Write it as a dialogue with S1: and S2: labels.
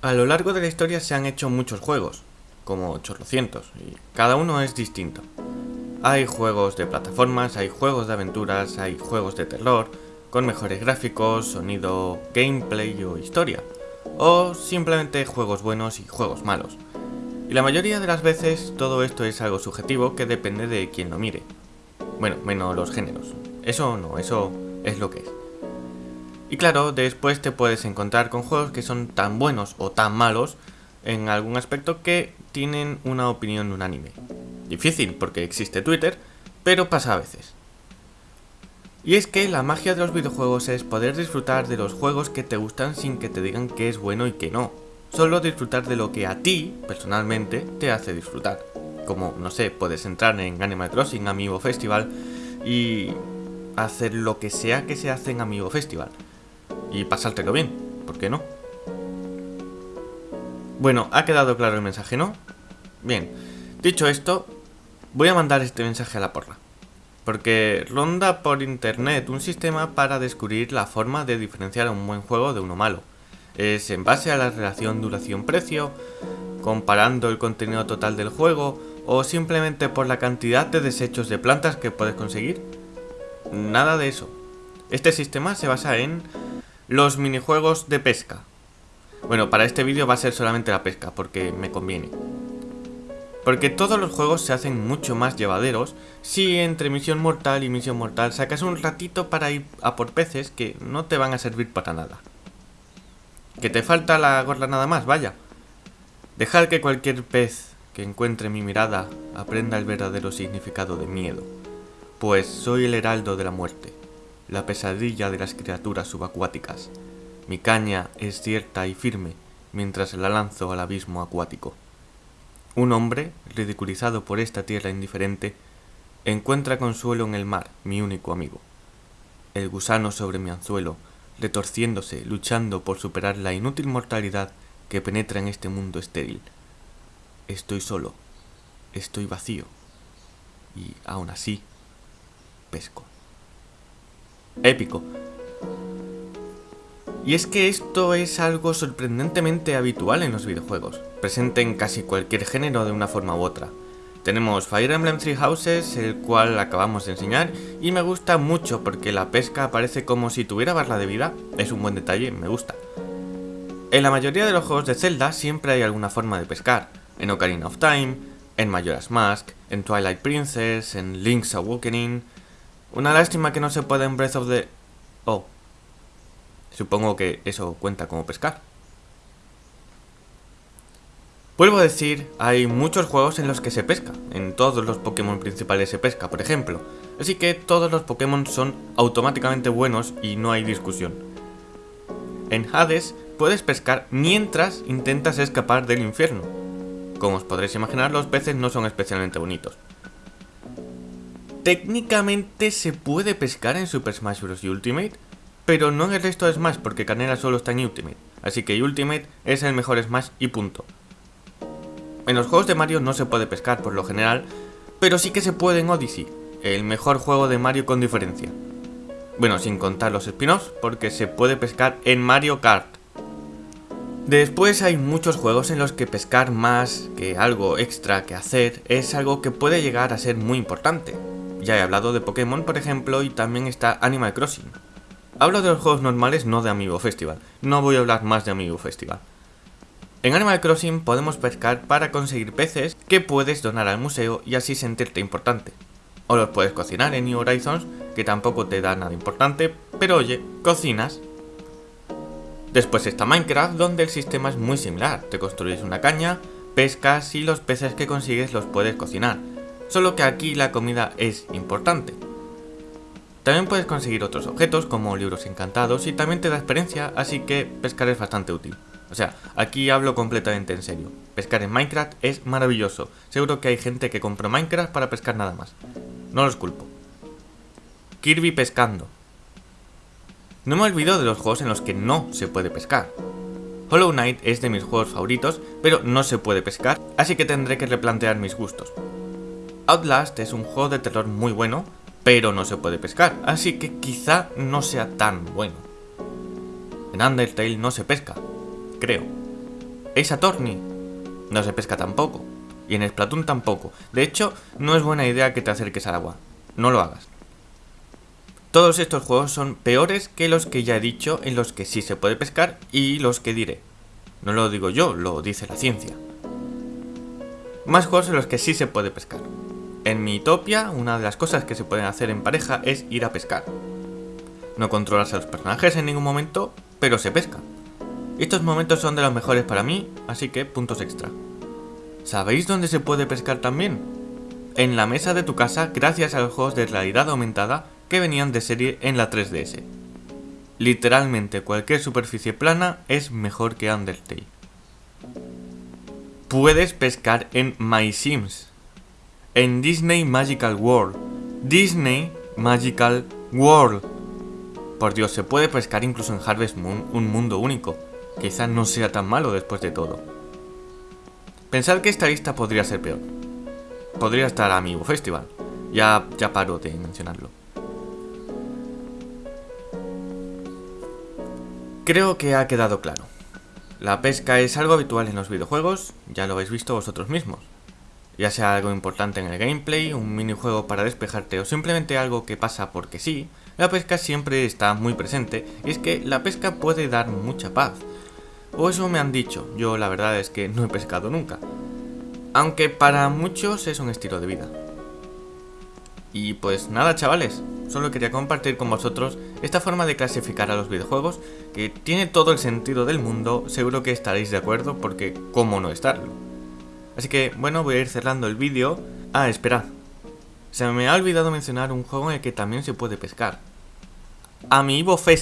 S1: A lo largo de la historia se han hecho muchos juegos, como 800, y cada uno es distinto. Hay juegos de plataformas, hay juegos de aventuras, hay juegos de terror, con mejores gráficos, sonido, gameplay o historia, o simplemente juegos buenos y juegos malos. Y la mayoría de las veces todo esto es algo subjetivo que depende de quien lo mire. Bueno, menos los géneros. Eso no, eso es lo que es. Y claro, después te puedes encontrar con juegos que son tan buenos o tan malos en algún aspecto que tienen una opinión unánime. Difícil porque existe Twitter, pero pasa a veces. Y es que la magia de los videojuegos es poder disfrutar de los juegos que te gustan sin que te digan que es bueno y que no. Solo disfrutar de lo que a ti, personalmente, te hace disfrutar. Como, no sé, puedes entrar en Animal Crossing Amiibo Festival y hacer lo que sea que se hace en Amiibo Festival y pasártelo bien, ¿por qué no? Bueno, ¿ha quedado claro el mensaje, no? Bien, dicho esto, voy a mandar este mensaje a la porra. Porque ronda por internet un sistema para descubrir la forma de diferenciar un buen juego de uno malo. Es en base a la relación duración-precio, comparando el contenido total del juego, o simplemente por la cantidad de desechos de plantas que puedes conseguir. Nada de eso. Este sistema se basa en los minijuegos de pesca. Bueno, para este vídeo va a ser solamente la pesca, porque me conviene. Porque todos los juegos se hacen mucho más llevaderos si entre misión mortal y misión mortal sacas un ratito para ir a por peces que no te van a servir para nada. Que te falta la gorra nada más, vaya. Dejar que cualquier pez que encuentre mi mirada aprenda el verdadero significado de miedo. Pues soy el heraldo de la muerte la pesadilla de las criaturas subacuáticas. Mi caña es cierta y firme mientras la lanzo al abismo acuático. Un hombre, ridiculizado por esta tierra indiferente, encuentra consuelo en el mar, mi único amigo. El gusano sobre mi anzuelo, retorciéndose, luchando por superar la inútil mortalidad que penetra en este mundo estéril. Estoy solo, estoy vacío, y aún así, pesco épico. Y es que esto es algo sorprendentemente habitual en los videojuegos, presente en casi cualquier género de una forma u otra. Tenemos Fire Emblem Three Houses, el cual acabamos de enseñar, y me gusta mucho porque la pesca aparece como si tuviera barra de vida, es un buen detalle, me gusta. En la mayoría de los juegos de Zelda siempre hay alguna forma de pescar, en Ocarina of Time, en Majora's Mask, en Twilight Princess, en Link's Awakening, una lástima que no se pueda en Breath of the... Oh. Supongo que eso cuenta como pescar. Vuelvo a decir, hay muchos juegos en los que se pesca. En todos los Pokémon principales se pesca, por ejemplo. Así que todos los Pokémon son automáticamente buenos y no hay discusión. En Hades puedes pescar mientras intentas escapar del infierno. Como os podréis imaginar, los peces no son especialmente bonitos. Técnicamente se puede pescar en Super Smash Bros. Ultimate, pero no en el resto de Smash porque Canela solo está en Ultimate, así que Ultimate es el mejor Smash y punto. En los juegos de Mario no se puede pescar por lo general, pero sí que se puede en Odyssey, el mejor juego de Mario con diferencia. Bueno, sin contar los spin-offs, porque se puede pescar en Mario Kart. Después hay muchos juegos en los que pescar más que algo extra que hacer es algo que puede llegar a ser muy importante. Ya he hablado de Pokémon, por ejemplo, y también está Animal Crossing. Hablo de los juegos normales, no de Amiibo Festival. No voy a hablar más de Amiibo Festival. En Animal Crossing podemos pescar para conseguir peces que puedes donar al museo y así sentirte importante. O los puedes cocinar en New Horizons, que tampoco te da nada importante, pero oye, cocinas. Después está Minecraft, donde el sistema es muy similar. Te construyes una caña, pescas y los peces que consigues los puedes cocinar solo que aquí la comida es importante. También puedes conseguir otros objetos como libros encantados y también te da experiencia, así que pescar es bastante útil. O sea, aquí hablo completamente en serio. Pescar en Minecraft es maravilloso. Seguro que hay gente que compró Minecraft para pescar nada más. No los culpo. Kirby pescando. No me olvido de los juegos en los que no se puede pescar. Hollow Knight es de mis juegos favoritos, pero no se puede pescar, así que tendré que replantear mis gustos. Outlast es un juego de terror muy bueno, pero no se puede pescar, así que quizá no sea tan bueno. En Undertale no se pesca, creo. Ace Attorney no se pesca tampoco. Y en Splatoon tampoco. De hecho, no es buena idea que te acerques al agua. No lo hagas. Todos estos juegos son peores que los que ya he dicho en los que sí se puede pescar y los que diré. No lo digo yo, lo dice la ciencia. Más juegos en los que sí se puede pescar. En mi Utopia, una de las cosas que se pueden hacer en pareja es ir a pescar. No controlas a los personajes en ningún momento, pero se pesca. Estos momentos son de los mejores para mí, así que puntos extra. ¿Sabéis dónde se puede pescar también? En la mesa de tu casa gracias a los juegos de realidad aumentada que venían de serie en la 3DS. Literalmente cualquier superficie plana es mejor que Undertale. Puedes pescar en My Sims. En Disney Magical World. Disney Magical World. Por Dios, se puede pescar incluso en Harvest Moon, un mundo único. Quizá no sea tan malo después de todo. Pensad que esta lista podría ser peor. Podría estar Amiibo Festival. Ya, ya paro de mencionarlo. Creo que ha quedado claro. La pesca es algo habitual en los videojuegos, ya lo habéis visto vosotros mismos. Ya sea algo importante en el gameplay, un minijuego para despejarte o simplemente algo que pasa porque sí, la pesca siempre está muy presente y es que la pesca puede dar mucha paz. O eso me han dicho, yo la verdad es que no he pescado nunca. Aunque para muchos es un estilo de vida. Y pues nada chavales, solo quería compartir con vosotros esta forma de clasificar a los videojuegos que tiene todo el sentido del mundo, seguro que estaréis de acuerdo porque cómo no estarlo. Así que bueno, voy a ir cerrando el vídeo. Ah, esperad. Se me ha olvidado mencionar un juego en el que también se puede pescar. Amiibo Fest